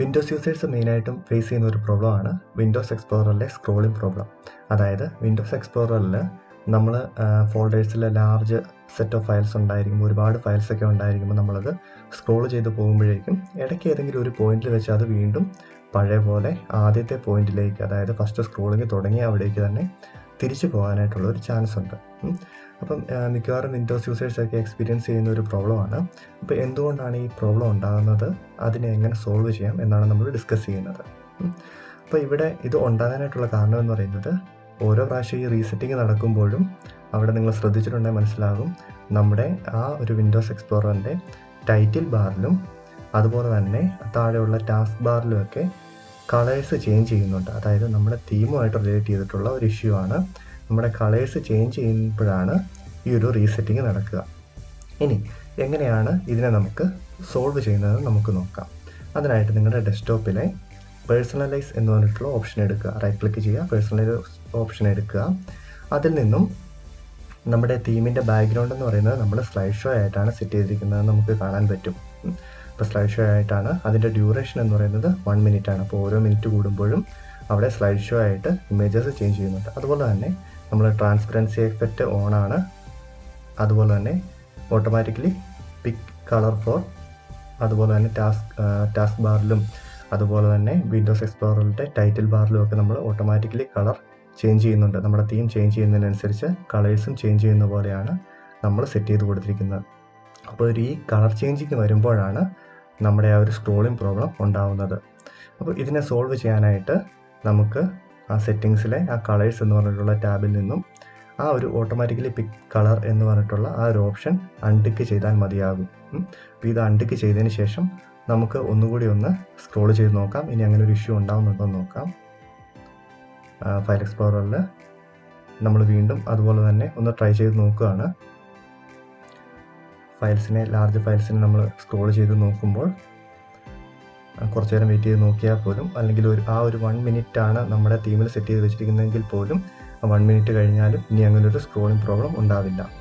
Windows users മെയിനായിട്ടും face ചെയ്യുന്ന ഒരു പ്രോബ്ലമാണ് വിൻഡോസ് എക്സ്പ്ലോററിലെ സ്ക്രോളിംഗ് പ്രോബ്ലം അതായത് വിൻഡോസ് എക്സ്പ്ലോററിൽ നമ്മൾ ഫോൾഡേഴ്സിൽ ലാർജ് സെറ്റ് ഓഫ് ഫയൽസ് ഉണ്ടായിരിക്കുമ്പോൾ ഒരുപാട് ഫയൽസൊക്കെ ഉണ്ടായിരിക്കുമ്പോൾ നമ്മളത് സ്ക്രോൾ ചെയ്ത് പോകുമ്പോഴേക്കും ഇടയ്ക്ക് ഏതെങ്കിലും ഒരു പോയിന്റിൽ വെച്ച് അത് വീണ്ടും പഴയ പോലെ ആദ്യത്തെ പോയിന്റിലേക്ക് അതായത് ഫസ്റ്റ് സ്ക്രോളിങ് തുടങ്ങിയ അവിടേക്ക് തന്നെ തിരിച്ചു പോകാനായിട്ടുള്ള ഒരു ചാൻസ് ഉണ്ട്. അപ്പം മിക്കവാറും വിൻഡോസ് യൂസേഴ്സൊക്കെ എക്സ്പീരിയൻസ് ചെയ്യുന്ന ഒരു പ്രോബ്ലമാണ് അപ്പോൾ എന്തുകൊണ്ടാണ് ഈ പ്രോബ്ലം ഉണ്ടാകുന്നത്? അതിനെ എങ്ങനെ സോൾവ് ചെയ്യാം എന്നാണ് നമ്മൾ ഡിസ്കസ് ചെയ്യുന്നത്. അപ്പോൾ ഇവിടെ ഇത് ഉണ്ടാകാനായിട്ടുള്ള കാരണം എന്ന് പറയുന്നത് ഓരോ പ്രാവശ്യം ഈ റീസെറ്റിംഗ് നടക്കുമ്പോഴും അവിടെ നിങ്ങൾ ശ്രദ്ധിച്ചിട്ടുണ്ടെങ്കിൽ മനസ്സിലാകും. നമ്മുടെ ആ ഒരു വിൻഡോസ് എക്സ്പ്ലോററിന്റെ ടൈറ്റിൽ ബാറിലും അതുപോലെ തന്നെ താഴെയുള്ള ടാസ്ക് ബാറിലുമൊക്കെ കളേഴ്സ് ചേഞ്ച് ചെയ്യുന്നുണ്ട്. അതായത് നമ്മുടെ തീമുമായിട്ട് റിലേറ്റ് ചെയ്തിട്ടുള്ള ഒരു ഇഷ്യൂ ആണ്. നമ്മുടെ കളേഴ്സ് ചേഞ്ച് ചെയ്യുമ്പോഴാണ് ഈ ഒരു റീസെറ്റിംഗ് നടക്കുക. ഇനി എങ്ങനെയാണ് ഇതിനെ നമുക്ക് സോൾവ് ചെയ്യുന്നത് നമുക്ക് നോക്കാം. അതിനായിട്ട് നിങ്ങളുടെ ഡെസ്ക്ടോപ്പിലെ പേഴ്സണലൈസ് എന്ന് പറഞ്ഞിട്ടുള്ള ഓപ്ഷൻ എടുക്കുക. റൈറ്റ് ക്ലിക്ക് ചെയ്യുക പേഴ്സണലൈസ് ഓപ്ഷൻ എടുക്കുക. അതിൽ നിന്നും നമ്മുടെ തീമിന്റെ ബാക്ക്ഗ്രൗണ്ട് എന്ന് പറയുന്നത് നമ്മൾ സ്ലൈഡ് ഷോ ആയിട്ടാണ് സെറ്റ് ചെയ്തിരിക്കുന്നത് നമുക്ക് കാണാൻ പറ്റും. ഇപ്പോൾ സ്ലൈഡ് ഷോ ആയിട്ടാണ് അതിന്റെ ഡ്യൂറേഷൻ എന്ന് പറയുന്നത് വൺ മിനിറ്റ് ആണ്. അപ്പോൾ ഓരോ മിനിറ്റ് കൂടുമ്പോഴും അവിടെ സ്ലൈഡ് ഷോ ആയിട്ട് ഇമേജസ് ചേഞ്ച് ചെയ്യുന്നുണ്ട്. അതുപോലെ തന്നെ നമ്മൾ ട്രാൻസ്പെറൻസി എഫക്റ്റ് ഓൺ ആണ്. അതുപോലെ തന്നെ ഓട്ടോമാറ്റിക്കലി പിക് കളർ ഫോർ അതുപോലെ തന്നെ ടാസ്ക് ടാസ്ക് ബാറിലും അതുപോലെ തന്നെ വിൻഡോസ് എക്സ്പ്ലോറിന്റെ ടൈറ്റിൽ ബാറിലും ഒക്കെ നമ്മൾ ഓട്ടോമാറ്റിക്കലി കളർ ചേഞ്ച് ചെയ്യുന്നുണ്ട്. നമ്മുടെ തീം ചേഞ്ച് ചെയ്യുന്നതിനനുസരിച്ച് കളേഴ്സും ചേഞ്ച് ചെയ്യുന്ന പോലെയാണ് നമ്മൾ സെറ്റ് ചെയ്ത് കൊടുത്തിരിക്കുന്നത്. അപ്പോൾ ഒരു ഈ കളർ ചേഞ്ചിങ് വരുമ്പോഴാണ് നമ്മുടെ ആ ഒരു സ്ക്രോളിംഗ് പ്രോബ്ലം ഉണ്ടാവുന്നത്. അപ്പോൾ ഇതിനെ സോൾവ് ചെയ്യാനായിട്ട് നമുക്ക് ആ സെറ്റിങ്സിലെ ആ കളേഴ്സ് എന്ന് പറഞ്ഞിട്ടുള്ള ടാബിൽ നിന്നും ആ ഒരു ഓട്ടോമാറ്റിക്കലി പിക്ക് കളർ എന്ന് പറഞ്ഞിട്ടുള്ള ആ ഒരു ഓപ്ഷൻ അൺടിക്ക് ചെയ്താൽ മതിയാകും. അപ്പോൾ ഇത് അൺടിക്ക് ചെയ്തതിന് ശേഷം നമുക്ക് ഒന്നുകൂടി ഒന്ന് സ്ക്രോൾ ചെയ്ത് നോക്കാം. ഇനി അങ്ങനെ ഒരു ഇഷ്യൂ ഉണ്ടാവുന്നുണ്ടോ എന്ന് നോക്കാം. ഫയൽ എക്സ്പ്ലോററിൽ നമ്മൾ വീണ്ടും അതുപോലെ തന്നെ ഒന്ന് ട്രൈ ചെയ്ത് നോക്കുകയാണ്. ഫയൽസിനെ ലാർജ് ഫയൽസിനെ നമ്മൾ സ്ക്രോൾ ചെയ്ത് നോക്കുമ്പോൾ കുറച്ച് നേരം വെയിറ്റ് ചെയ്ത് നോക്കിയാൽ പോലും അല്ലെങ്കിൽ ഒരു ആ ഒരു വൺ ആണ് നമ്മുടെ തീമിൽ സെറ്റ് ചെയ്ത് വെച്ചിരിക്കുന്നതെങ്കിൽ പോലും വൺ മിനിറ്റ് കഴിഞ്ഞാലും ഇനി അങ്ങനെ ഒരു സ്ക്രോളിംഗ് പ്രോബ്ലം ഉണ്ടാവില്ല.